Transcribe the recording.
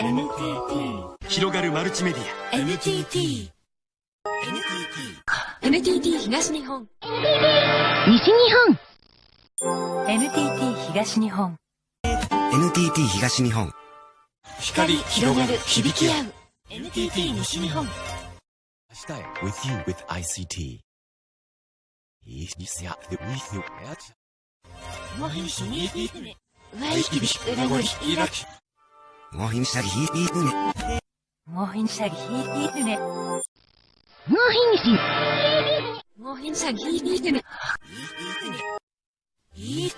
NTT 広がるマルチメディア。NTT NTT 東日本。NTT 西日本。NTT 東日本。NTT 東日本。光広がる響き合う。NTT 西日本。明日へ。With you with ICT いいにせやで With you 毎日に毎日に名残開きモヒンシャリヒーヒーねもひんしゃぎひいひいねもうひんしもひんしゃぎひいひいねひ